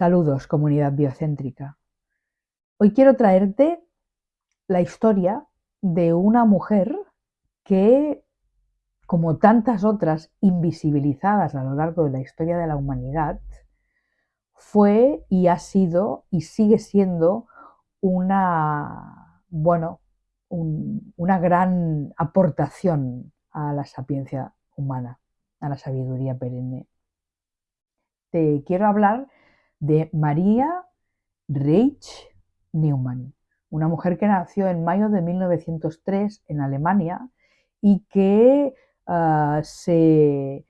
Saludos, comunidad biocéntrica. Hoy quiero traerte la historia de una mujer que, como tantas otras invisibilizadas a lo largo de la historia de la humanidad, fue y ha sido y sigue siendo una, bueno, una gran aportación a la sapiencia humana, a la sabiduría perenne. Te quiero hablar de María Reich Neumann, una mujer que nació en mayo de 1903 en Alemania y que ah, se,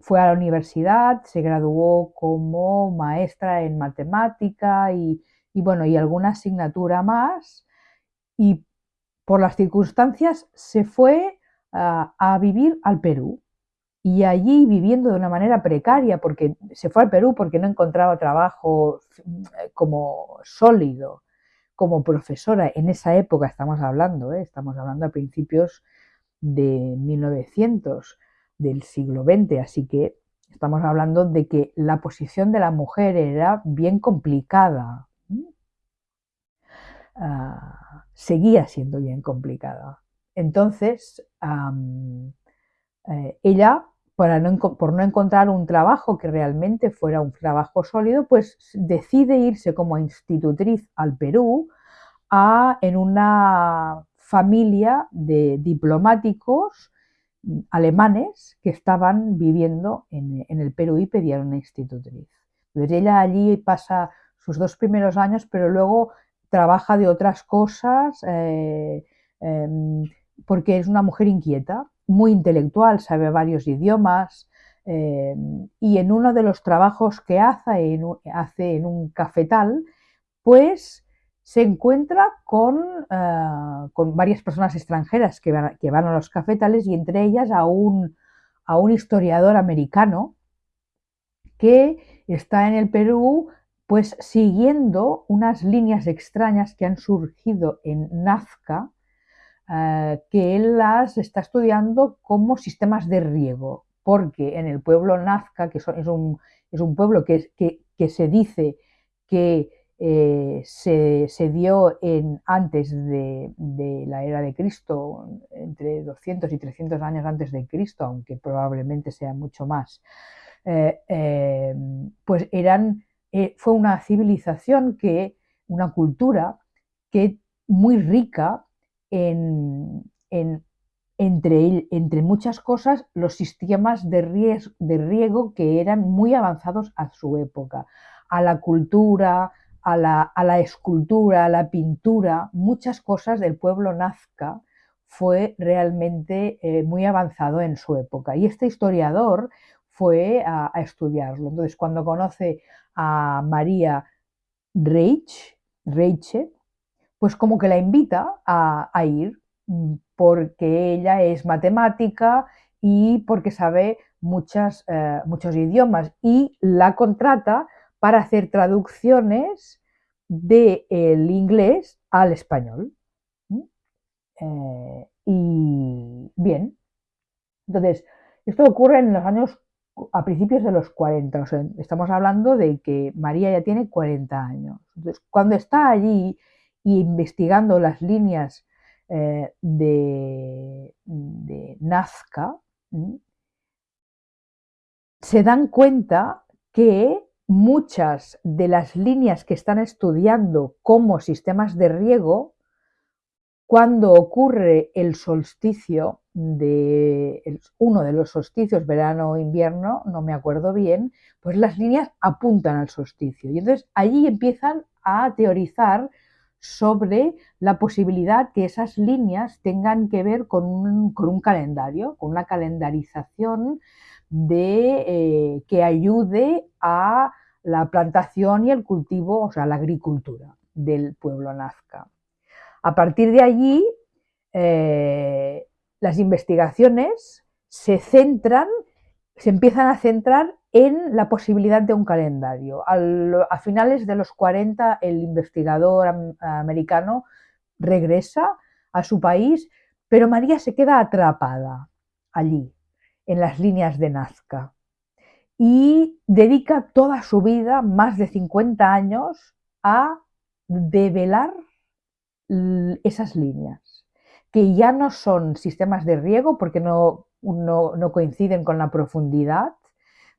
fue a la universidad, se graduó como maestra en matemática y, bueno, y alguna asignatura más. Y por las circunstancias se fue ah, a vivir al Perú y allí viviendo de una manera precaria, porque se fue al Perú porque no encontraba trabajo eh, como sólido, como profesora, en esa época estamos hablando, ¿eh? estamos hablando a principios de 1900, del siglo XX, así que estamos hablando de que la posición de la mujer era bien complicada, ah, seguía siendo bien complicada. Entonces, eh, ella por no encontrar un trabajo que realmente fuera un trabajo sólido, pues decide irse como institutriz al Perú en una familia de diplomáticos alemanes que estaban viviendo en, el Perú y pedían una institutriz. Entonces ella allí pasa sus dos primeros años, pero luego trabaja de otras cosas eh, em, porque es una mujer inquieta muy intelectual, sabe varios idiomas, eh, y en uno de los trabajos que hace en, hace en un cafetal, pues se encuentra con, eh, con varias personas extranjeras que van, que van, a los cafetales y entre ellas a un, a un historiador americano que está en el Perú pues siguiendo unas líneas extrañas que han surgido en Nazca, eh, que él las está estudiando como sistemas de riego, porque en el pueblo Nazca, que es, un, es un, pueblo que, que, se dice que eh, se, dio en, antes de, la era de Cristo, entre 200 y 300 años antes de Cristo, aunque probablemente sea mucho más, eh, pues eran, fue una civilización que, una cultura que muy rica entre, entre, muchas cosas, los sistemas de, de riego que eran muy avanzados a su época, a la cultura, a la, escultura, a la pintura, muchas cosas del pueblo nazca fue realmente eh, muy avanzado en su época. Y este historiador fue a, estudiarlo. Entonces, cuando conoce a María Reich, Reiche, pues como que la invita a, ir mm, porque ella es matemática y porque sabe muchas, eh, muchos idiomas y la contrata para hacer traducciones del inglés al español. Eh, y bien, entonces, esto ocurre en los años, a principios de los 40, o sea, estamos hablando de que María ya tiene 40 años. Entonces, cuando está allí y investigando las líneas eh, de, Nazca, se dan cuenta que muchas de las líneas que están estudiando como sistemas de riego, cuando ocurre el solsticio de uno de los solsticios, verano o invierno, no me acuerdo bien, pues las líneas apuntan al solsticio. Y entonces allí empiezan a teorizar sobre la posibilidad que esas líneas tengan que ver con un, calendario, con una calendarización de, eh, que ayude a la plantación y el cultivo, o sea, la agricultura del pueblo nazca. A partir de allí, eh, las investigaciones se centran, se empiezan a centrar en la posibilidad de un calendario. a finales de los 40 el investigador americano regresa a su país, pero María se queda atrapada allí, en las líneas de Nazca. y dedica toda su vida, más de 50 años, a develar esas líneas, que ya no son sistemas de riego porque no, no, coinciden con la profundidad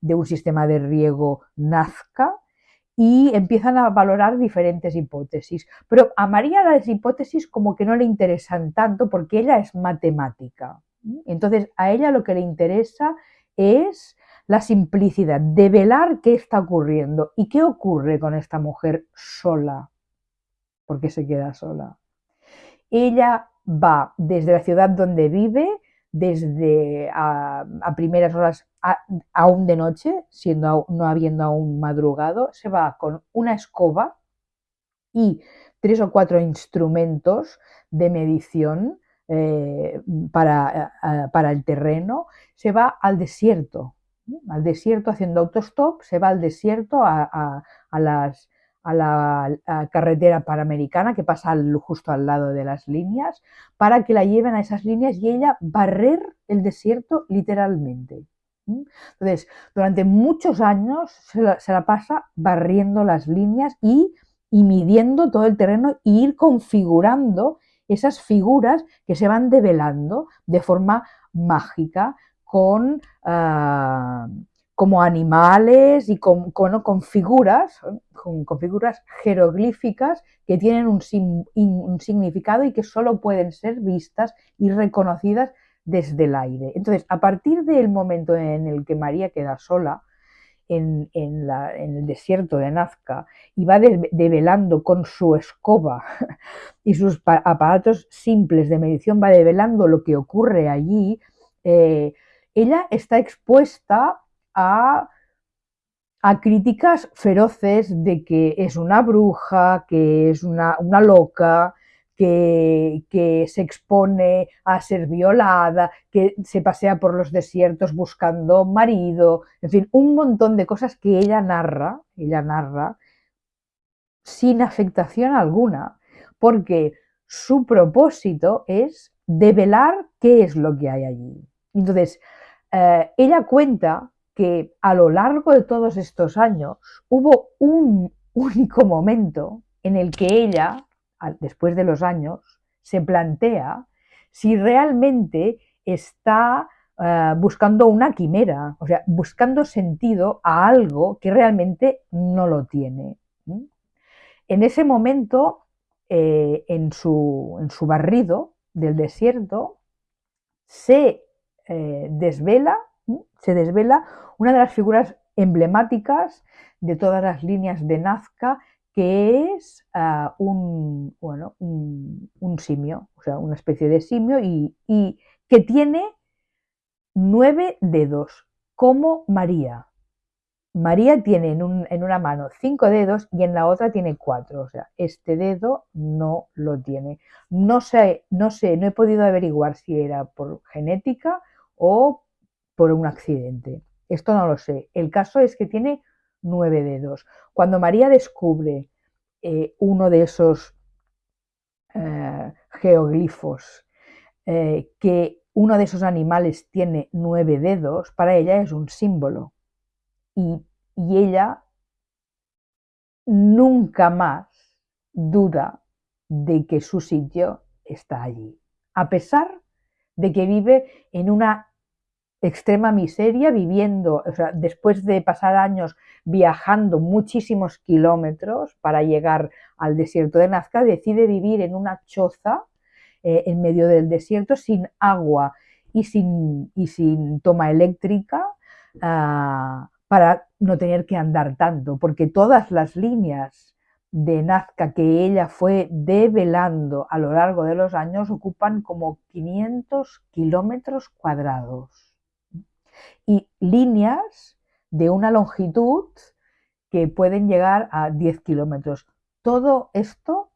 de un sistema de riego Nazca, y empiezan a valorar diferentes hipótesis. Pero a María las hipótesis como que no le interesan tanto porque ella es matemática. Entonces a ella lo que le interesa es la simplicidad, de velar qué está ocurriendo y qué ocurre con esta mujer sola, porque se queda sola. Ella va desde la ciudad donde vive, desde a, primeras horas aún de noche, siendo no habiendo aún madrugado, se va con una escoba y tres o cuatro instrumentos de medición eh, para, para, el terreno, se va al desierto, al desierto haciendo autostop, se va al desierto a, las, a la carretera panamericana que pasa justo al lado de las líneas para que la lleven a esas líneas y ella barrer el desierto literalmente. Entonces, durante muchos años se la, pasa barriendo las líneas y, y, midiendo todo el terreno e ir configurando esas figuras que se van develando de forma mágica con, ah, como animales y con, con, figuras, con, figuras jeroglíficas que tienen un, significado y que solo pueden ser vistas y reconocidas desde el aire. Entonces, a partir del momento en el que María queda sola en, el desierto de Nazca y va develando con su escoba y sus aparatos simples de medición, va develando lo que ocurre allí, eh, ella está expuesta a, críticas feroces de que es una bruja, que es una, loca, que, que, se expone a ser violada, que se pasea por los desiertos buscando marido, en fin, un montón de cosas que ella narra, ella narra sin afectación alguna, porque su propósito es develar qué es lo que hay allí. Entonces, eh, ella cuenta que a lo largo de todos estos años hubo un único momento en el que ella, después de los años, se plantea si realmente está eh, buscando una quimera, o sea, buscando sentido a algo que realmente no lo tiene. En ese momento, eh, en, su, en, su, barrido del desierto, se eh, desvela, se desvela una de las figuras emblemáticas de todas las líneas de Nazca, que es ah, un, bueno, un, simio, o sea, una especie de simio y, y que tiene nueve dedos, como María. María tiene en, una mano cinco dedos y en la otra tiene cuatro. O sea, este dedo no lo tiene. No sé, no sé, no he podido averiguar si era por genética o por un accidente. Esto no lo sé. El caso es que tiene nueve dedos. Cuando María descubre eh, uno de esos eh, geoglifos, eh, que uno de esos animales tiene nueve dedos, para ella es un símbolo. Y, y ella nunca más duda de que su sitio está allí, a pesar de que vive en una extrema miseria, viviendo, o sea, después de pasar años viajando muchísimos kilómetros para llegar al desierto de Nazca, decide vivir en una choza eh, en medio del desierto sin agua y sin, y sin toma eléctrica ah, para no tener que andar tanto, porque todas las líneas de Nazca que ella fue develando a lo largo de los años ocupan como 500 kilómetros cuadrados y líneas de una longitud que pueden llegar a 10 kilómetros. Todo esto,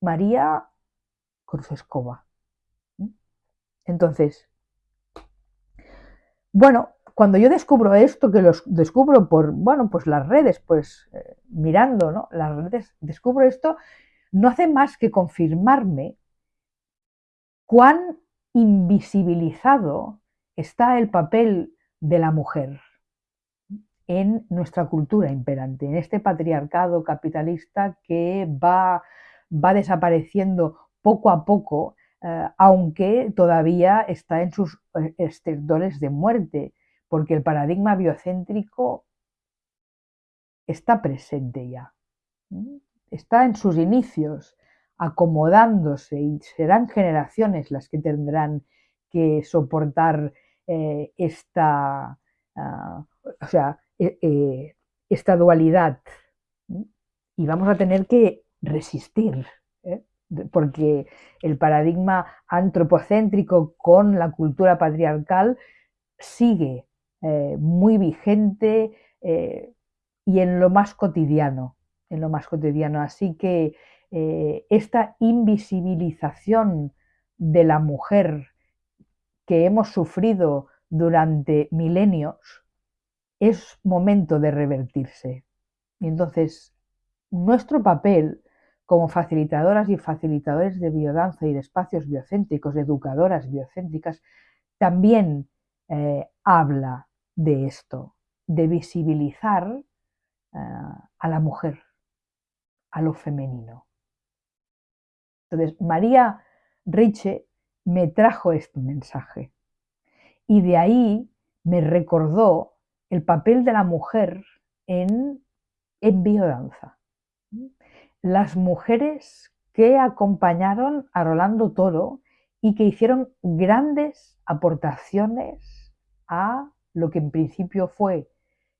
María con su escoba. Entonces, bueno, cuando yo descubro esto, que lo descubro por, bueno, pues las redes, pues eh, mirando, ¿no? Las redes, descubro esto, no hace más que confirmarme cuán invisibilizado está el papel de la mujer. en nuestra cultura imperante, en este patriarcado capitalista que va, va desapareciendo poco a poco, eh, aunque todavía está en sus eh, estertores de muerte, porque el paradigma biocéntrico está presente ya, está en sus inicios, acomodándose y serán generaciones las que tendrán que soportar eh, esta, ah, o sea, e, e, esta dualidad. Y vamos a tener que resistir, ¿eh? porque el paradigma antropocéntrico con la cultura patriarcal sigue eh, muy vigente y en lo más cotidiano, en lo más cotidiano. Así que esta invisibilización de la mujer que hemos sufrido durante milenios, es momento de revertirse. Y entonces, nuestro papel como facilitadoras y facilitadores de biodanza y de espacios biocéntricos, educadoras biocéntricas, también eh, habla de esto, de visibilizar eh, a la mujer, a lo femenino. Entonces, María Riche me trajo este mensaje. Y de ahí me recordó el papel de la mujer en, en biodanza. Las mujeres que acompañaron a Rolando Toro y que hicieron grandes aportaciones a lo que en principio fue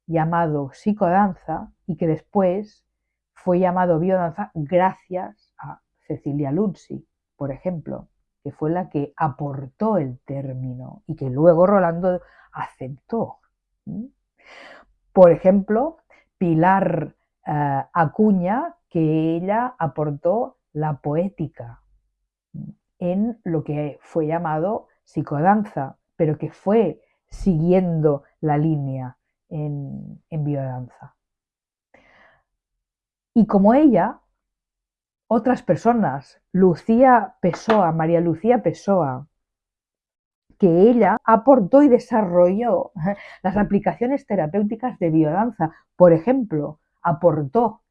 llamado psicodanza y que después fue llamado biodanza gracias a Cecilia Luzzi, por ejemplo que fue la que aportó el término y que luego Rolando aceptó. Por ejemplo, Pilar eh, Acuña, que ella aportó la poética en lo que fue llamado psicodanza, pero que fue siguiendo la línea en, en biodanza. Y como ella, otras personas, Lucía Pessoa, María Lucía Pessoa, que ella aportó y desarrolló las aplicaciones terapéuticas de biodanza. Por ejemplo, aportó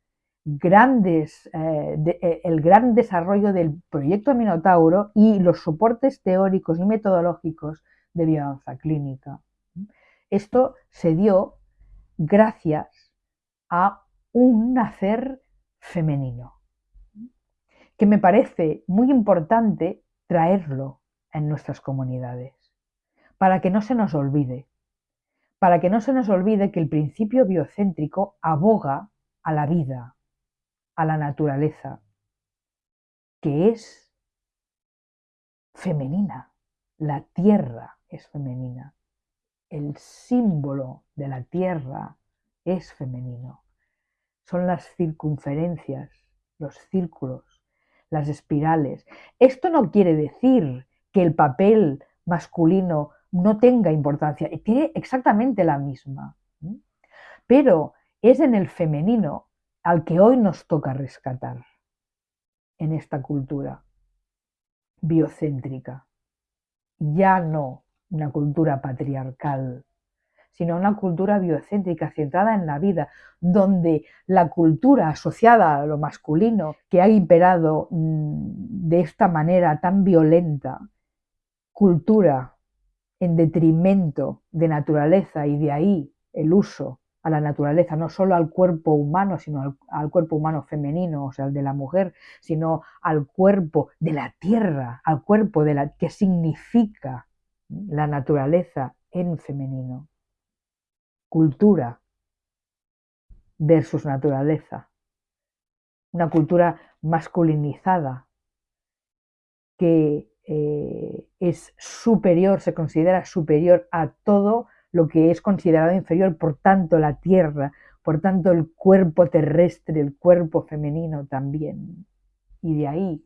grandes, eh, eh, el gran desarrollo del proyecto Minotauro y los soportes teóricos y metodológicos de biodanza clínica. Esto se dio gracias a un nacer femenino que me parece muy importante traerlo en nuestras comunidades, para que no se nos olvide, para que no se nos olvide que el principio biocéntrico aboga a la vida, a la naturaleza, que es femenina, la tierra es femenina, el símbolo de la tierra es femenino, son las circunferencias, los círculos, las espirales. Esto no quiere decir que el papel masculino no tenga importancia, tiene exactamente la misma. Pero es en el femenino al que hoy nos toca rescatar en esta cultura biocéntrica. Ya no una cultura patriarcal sino una cultura biocéntrica centrada en la vida, donde la cultura asociada a lo masculino que ha imperado mm, de esta manera tan violenta, cultura en detrimento de naturaleza y de ahí el uso a la naturaleza, no solo al cuerpo humano, sino al, cuerpo humano femenino, o sea, al de la mujer, sino al cuerpo de la tierra, al cuerpo de la que significa la naturaleza en femenino cultura versus naturaleza. Una cultura masculinizada que eh, es superior, se considera superior a todo lo que es considerado inferior, por tanto la tierra, por tanto el cuerpo terrestre, el cuerpo femenino también. Y de ahí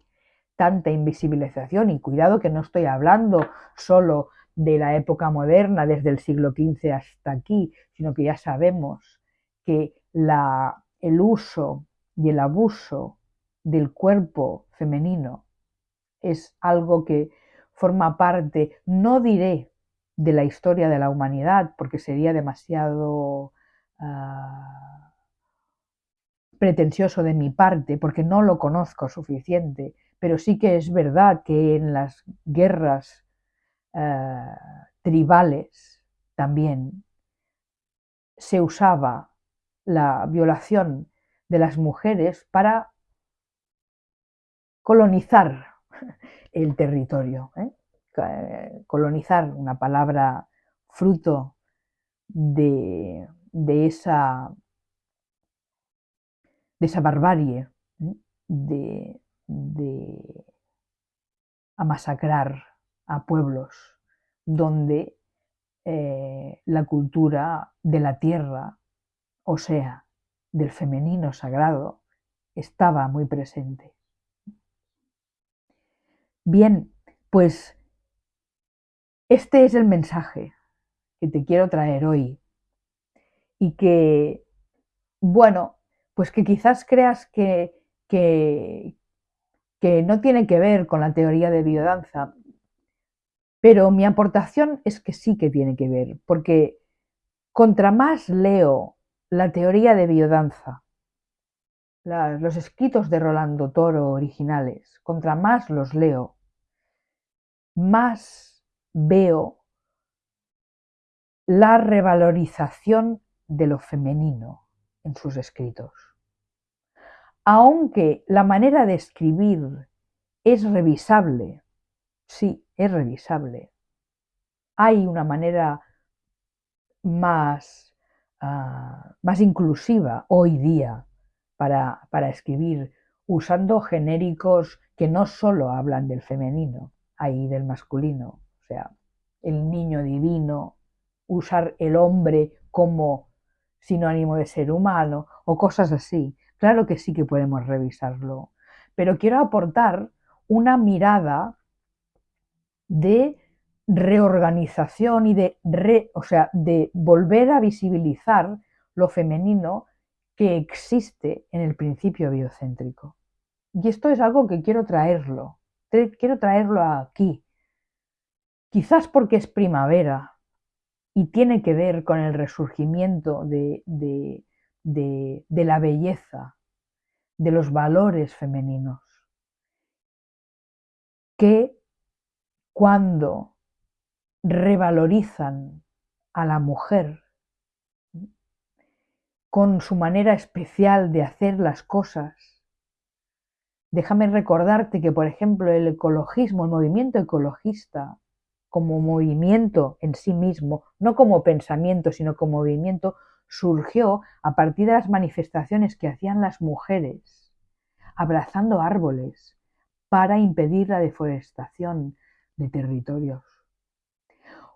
tanta invisibilización y cuidado que no estoy hablando solo de la época moderna, desde el siglo XV hasta aquí, sino que ya sabemos que la, el uso y el abuso del cuerpo femenino es algo que forma parte, no diré de la historia de la humanidad, porque sería demasiado ah, pretencioso de mi parte, porque no lo conozco suficiente, pero sí que es verdad que en las guerras ah, tribales también se usaba la violación de las mujeres para colonizar el territorio. ¿eh? Eh, colonizar, una palabra fruto de, esa, de esa barbarie, ¿eh? de, de a masacrar a pueblos donde la cultura de la tierra, o sea, del femenino sagrado, estaba muy presente. Bien, pues este es el mensaje que te quiero traer hoy y que, bueno, pues que quizás creas que, que, que no tiene que ver con la teoría de biodanza, pero mi aportación es que sí que tiene que ver, porque contra más leo la teoría de biodanza, los escritos de Rolando Toro originales, contra más los leo, más veo la revalorización de lo femenino en sus escritos. Aunque la manera de escribir es revisable, sí, es revisable, hay una manera más, ah, más inclusiva hoy día para, escribir, usando genéricos que no solo hablan del femenino, ahí del masculino, o sea, el niño divino, usar el hombre como sinónimo de ser humano o cosas así. Claro que sí que podemos revisarlo, pero quiero aportar una mirada de reorganización y de o sea, de volver a visibilizar lo femenino que existe en el principio biocéntrico. Y esto es algo que quiero traerlo, quiero traerlo aquí. Quizás porque es primavera y tiene que ver con el resurgimiento de, de la belleza, de los valores femeninos, que cuando revalorizan a la mujer con su manera especial de hacer las cosas. Déjame recordarte que, por ejemplo, el ecologismo, el movimiento ecologista, como movimiento en sí mismo, no como pensamiento, sino como movimiento, surgió a partir de las manifestaciones que hacían las mujeres, abrazando árboles para impedir la deforestación de territorios.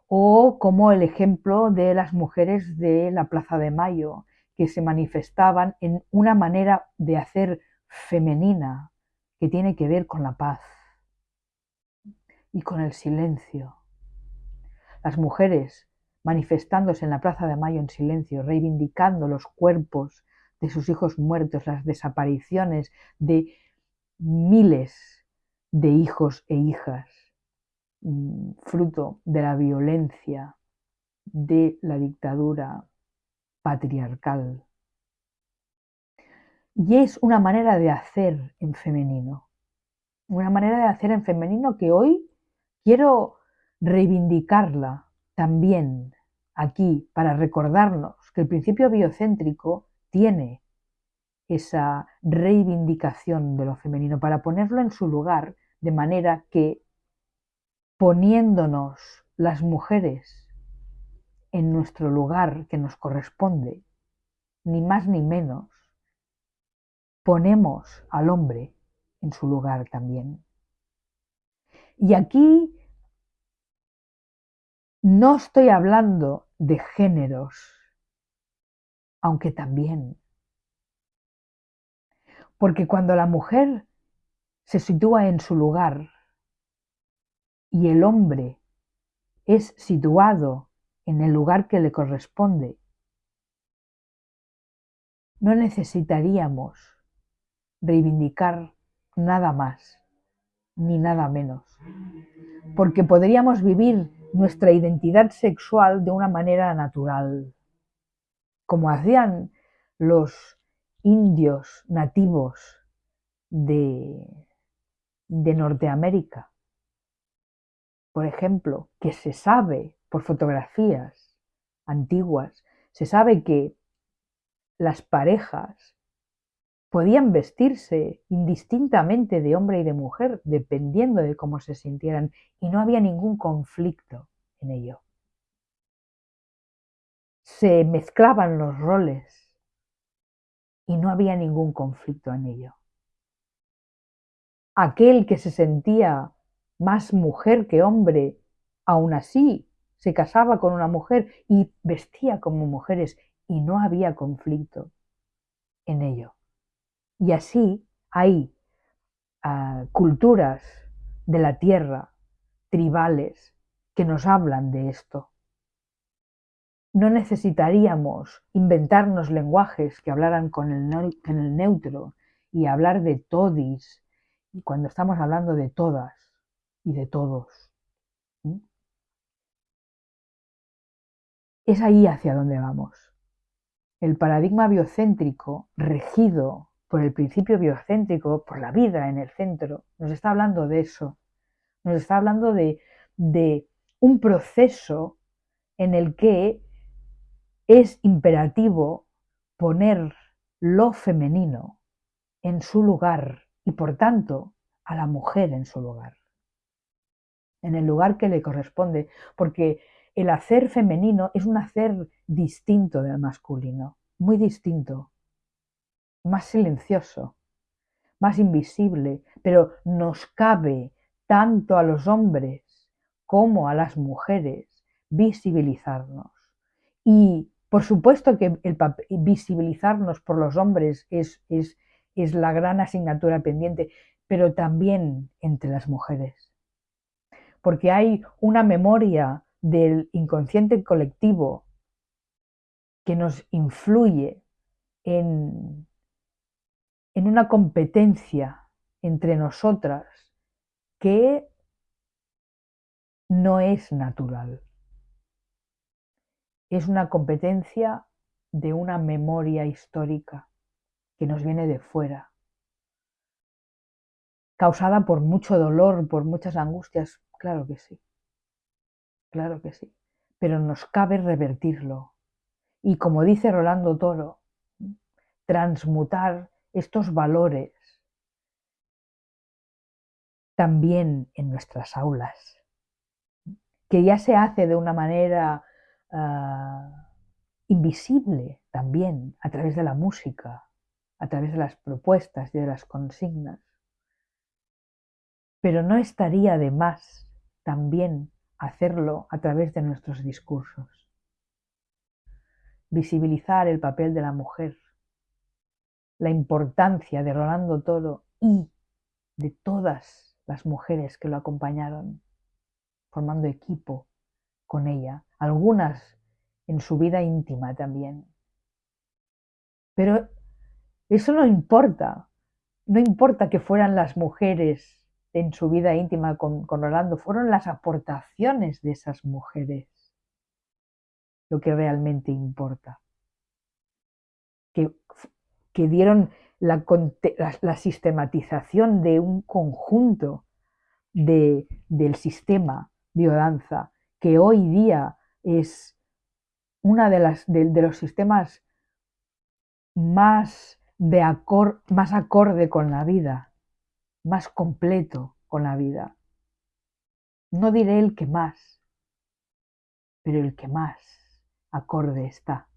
O como el ejemplo de las mujeres de la Plaza de Mayo, que se manifestaban en una manera de hacer femenina que tiene que ver con la paz y con el silencio. Las mujeres manifestándose en la Plaza de Mayo en silencio, reivindicando los cuerpos de sus hijos muertos, las desapariciones de miles de hijos e hijas, fruto de la violencia de la dictadura patriarcal. Y es una manera de hacer en femenino. Una manera de hacer en femenino que hoy quiero reivindicarla también aquí para recordarnos que el principio biocéntrico tiene esa reivindicación de lo femenino, para ponerlo en su lugar, de manera que poniéndonos las mujeres en nuestro lugar que nos corresponde, ni más ni menos, ponemos al hombre en su lugar también. Y aquí no estoy hablando de géneros, aunque también. Porque cuando la mujer se sitúa en su lugar y el hombre es situado en el lugar que le corresponde. No necesitaríamos reivindicar nada más ni nada menos, porque podríamos vivir nuestra identidad sexual de una manera natural. como hacían los indios nativos de, de Norteamérica. Por ejemplo, que se sabe por fotografías antiguas, se sabe que las parejas podían vestirse indistintamente de hombre y de mujer, dependiendo de cómo se sintieran, y no había ningún conflicto en ello. Se mezclaban los roles y no había ningún conflicto en ello. Aquel que se sentía más mujer que hombre, aún así se casaba con una mujer y vestía como mujeres y no había conflicto en ello. Y así hay ah, culturas de la tierra, tribales, que nos hablan de esto. No necesitaríamos inventarnos lenguajes que hablaran con el, el neutro y hablar de todis, cuando estamos hablando de todas y de todos. Es ahí hacia donde vamos. El paradigma biocéntrico, regido por el principio biocéntrico, por la vida en el centro, nos está hablando de eso. Nos está hablando de, de un proceso en el que es imperativo poner lo femenino en su lugar y por tanto a la mujer en su lugar, en el lugar que le corresponde, porque el hacer femenino es un hacer distinto del masculino, muy distinto, más silencioso, más invisible, pero nos cabe tanto a los hombres como a las mujeres visibilizarnos. Y por supuesto que el visibilizarnos por los hombres es, es, es la gran asignatura pendiente, pero también entre las mujeres. Porque hay una memoria del inconsciente colectivo que nos influye en, en una competencia entre nosotras que no es natural. Es una competencia de una memoria histórica que nos viene de fuera, causada por mucho dolor, por muchas angustias, claro que sí claro que sí, pero nos cabe revertirlo. Y como dice Rolando Toro, transmutar estos valores también en nuestras aulas, que ya se hace de una manera ah, invisible también a través de la música, a través de las propuestas y de las consignas. Pero no estaría de más también hacerlo a través de nuestros discursos. Visibilizar el papel de la mujer, la importancia de Rolando Toro y de todas las mujeres que lo acompañaron, formando equipo con ella, algunas en su vida íntima también. Pero eso no importa, no importa que fueran las mujeres en su vida íntima con, Orlando fueron las aportaciones de esas mujeres lo que realmente importa. Que, que dieron la, la, sistematización de un conjunto de, del sistema biodanza que hoy día es de, las, de, de los sistemas más, de acor, más acorde con la vida más completo con la vida. No diré el que más, pero el que más acorde está.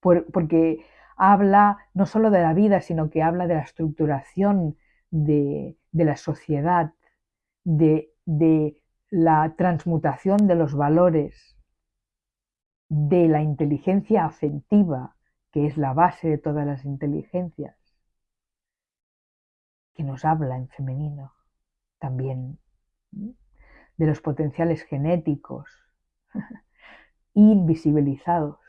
porque habla no solo de la vida, sino que habla de la estructuración de, la sociedad, de, de la transmutación de los valores, de la inteligencia afectiva, que es la base de todas las inteligencias, que nos habla en femenino también, de los potenciales genéticos invisibilizados.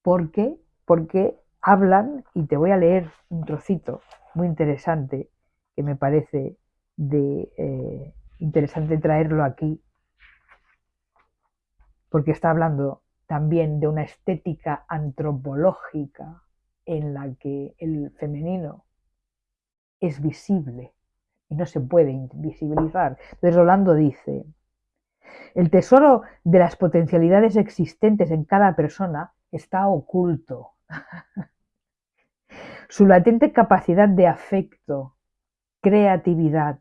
¿Por qué? Porque hablan, y te voy a leer un trocito muy interesante que me parece de, eh, interesante traerlo aquí, porque está hablando también de una estética antropológica en la que el femenino es visible y no se puede invisibilizar. Entonces Rolando dice, el tesoro de las potencialidades existentes en cada persona está oculto. Su latente capacidad de afecto, creatividad,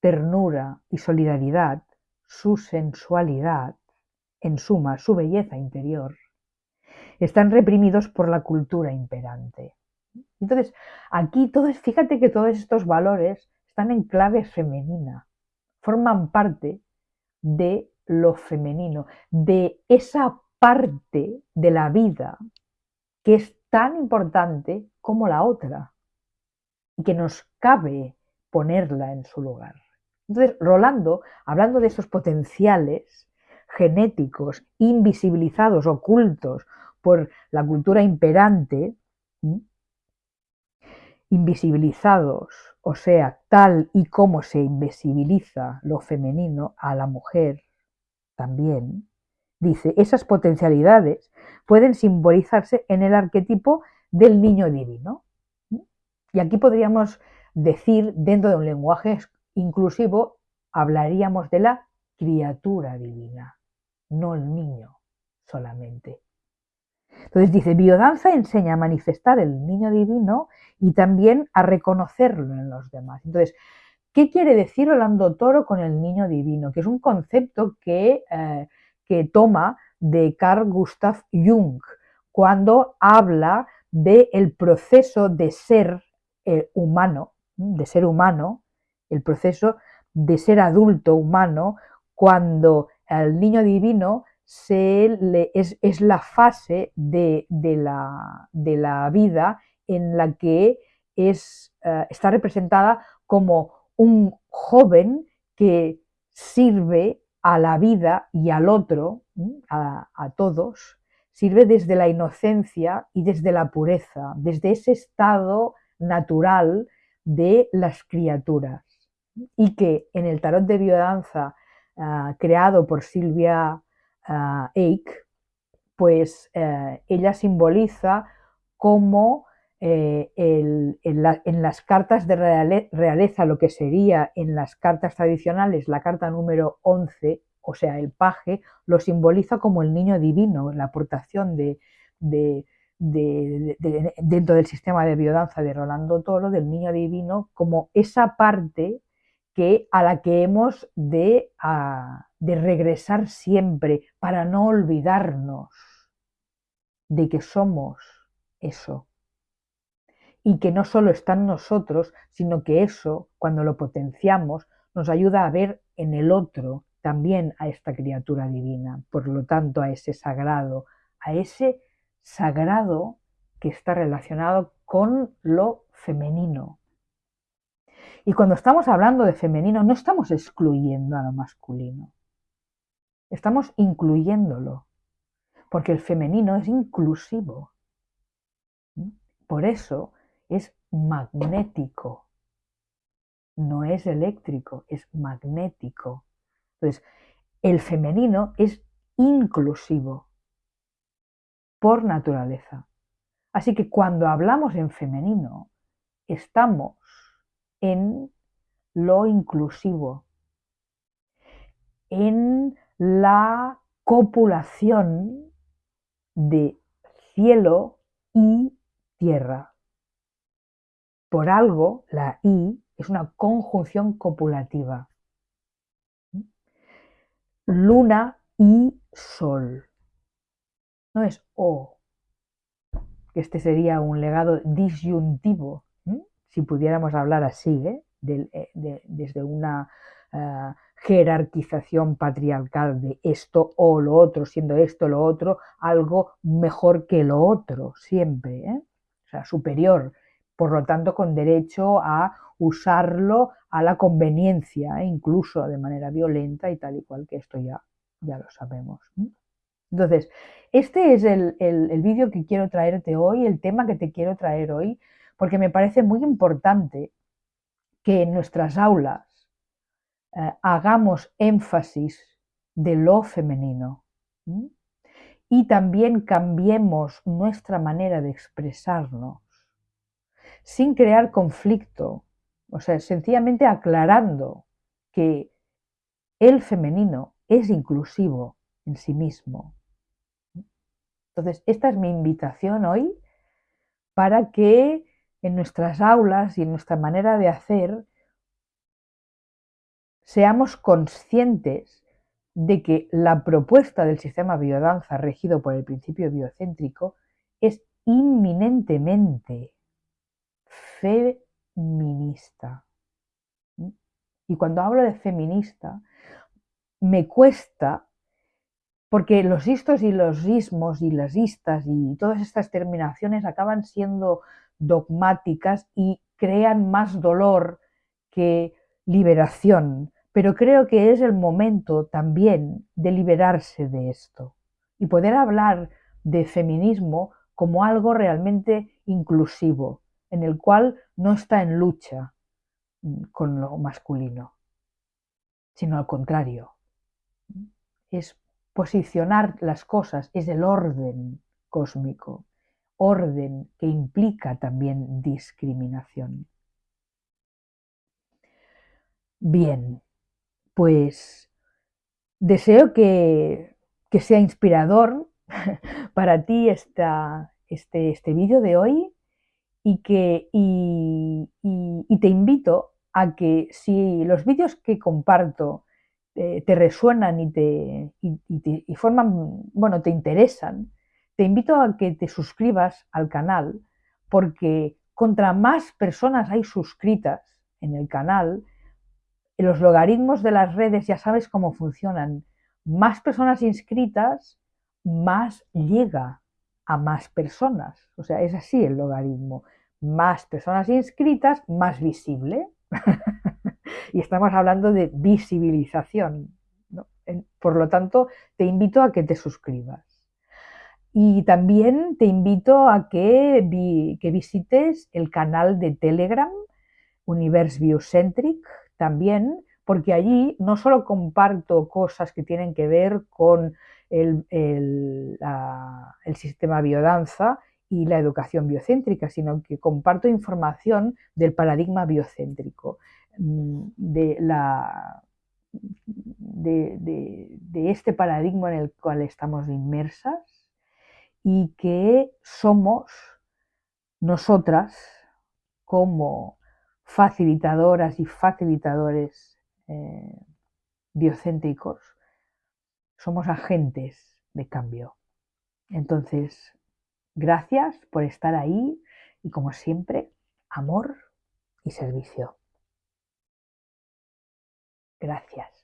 ternura y solidaridad, su sensualidad, en suma, su belleza interior, están reprimidos por la cultura imperante. Entonces, aquí todos, fíjate que todos estos valores están en clave femenina, forman parte de lo femenino, de esa parte de la vida que es tan importante como la otra y que nos cabe ponerla en su lugar. Entonces, Rolando, hablando de esos potenciales genéticos invisibilizados, ocultos por la cultura imperante, invisibilizados, o sea, tal y como se invisibiliza lo femenino a la mujer también, dice, esas potencialidades pueden simbolizarse en el arquetipo del niño divino. Y aquí podríamos decir, dentro de un lenguaje inclusivo, hablaríamos de la criatura divina, no el niño solamente. Entonces dice, biodanza enseña a manifestar el niño divino y también a reconocerlo en los demás. Entonces, ¿qué quiere decir Orlando Toro con el niño divino? Que es un concepto que, eh, que toma de Carl Gustav Jung cuando habla del proceso de ser eh, humano, de ser humano, el proceso de ser adulto humano, cuando el niño divino es, la fase de, la, vida en la que es, eh, está representada como un joven que sirve a la vida y al otro, a, a todos, sirve desde la inocencia y desde la pureza, desde ese estado natural de las criaturas. Y que en el tarot de biodanza ah, creado por Silvia Eik, pues eh, ella simboliza como eh, en, las cartas de realeza, lo que sería en las cartas tradicionales la carta número 11, o sea, el paje, lo simboliza como el niño divino, la aportación de, dentro del sistema de biodanza de Rolando Toro, del niño divino, como esa parte que, a la que hemos de, de regresar siempre para no olvidarnos de que somos eso. Y que no solo está en nosotros, sino que eso, cuando lo potenciamos, nos ayuda a ver en el otro también a esta criatura divina, por lo tanto a ese sagrado, a ese sagrado que está relacionado con lo femenino, y cuando estamos hablando de femenino, no estamos excluyendo a lo masculino, estamos incluyéndolo, porque el femenino es inclusivo. Por eso es magnético, no es eléctrico, es magnético. Entonces, el femenino es inclusivo por naturaleza. Así que cuando hablamos en femenino, estamos en lo inclusivo, en la copulación de cielo y tierra. Por algo, la I es una conjunción copulativa. Luna y Sol. No es O, este sería un legado disyuntivo si pudiéramos hablar así, ¿eh? Eh, desde una eh, jerarquización patriarcal de esto o lo otro, siendo esto lo otro algo mejor que lo otro, siempre, o sea, superior, por lo tanto con derecho a usarlo a la conveniencia, incluso de manera violenta y tal y cual que esto ya, ya lo sabemos. Entonces, este es el, el vídeo que quiero traerte hoy, el tema que te quiero traer hoy, porque me parece muy importante que en nuestras aulas eh, hagamos énfasis de lo femenino y también cambiemos nuestra manera de expresarnos sin crear conflicto, o sea, sencillamente aclarando que el femenino es inclusivo en sí mismo. Entonces, esta es mi invitación hoy para que en nuestras aulas y en nuestra manera de hacer seamos conscientes de que la propuesta del sistema biodanza regido por el principio biocéntrico es inminentemente feminista. Y cuando hablo de feminista, me cuesta, porque los istos y los ismos y las istas y todas estas terminaciones acaban siendo dogmáticas y crean más dolor que liberación. Pero creo que es el momento también de liberarse de esto y poder hablar de feminismo como algo realmente inclusivo, en el cual no está en lucha mm, con lo masculino, sino al contrario. Es posicionar las cosas, es el orden cósmico, orden que implica también discriminación. Bien, pues deseo que, sea inspirador para ti esta, este, este vídeo de hoy y, que, y, te invito a que si los vídeos que comparto eh, te resuenan y te, y, forman, bueno, te interesan, te invito a que te suscribas al canal porque contra más personas hay suscritas en el canal, los logaritmos de las redes ya sabes cómo funcionan. Más personas inscritas, más llega a más personas. O sea, es así el logaritmo. Más personas inscritas, más visible. y estamos hablando de visibilización. Por lo tanto, te invito a que te suscribas. Y también te invito a que, que visites el canal de Telegram, Universe Biocentric, también, porque allí no solo comparto cosas que tienen que ver con el, sistema biodanza y la educación biocéntrica, sino que comparto información del paradigma biocéntrico, mm, de, la, de, este paradigma en el cual estamos inmersas y que somos nosotras como facilitadoras y facilitadores eh, biocéntricos, somos agentes de cambio. Entonces, gracias por estar ahí y como siempre, amor y servicio. Gracias.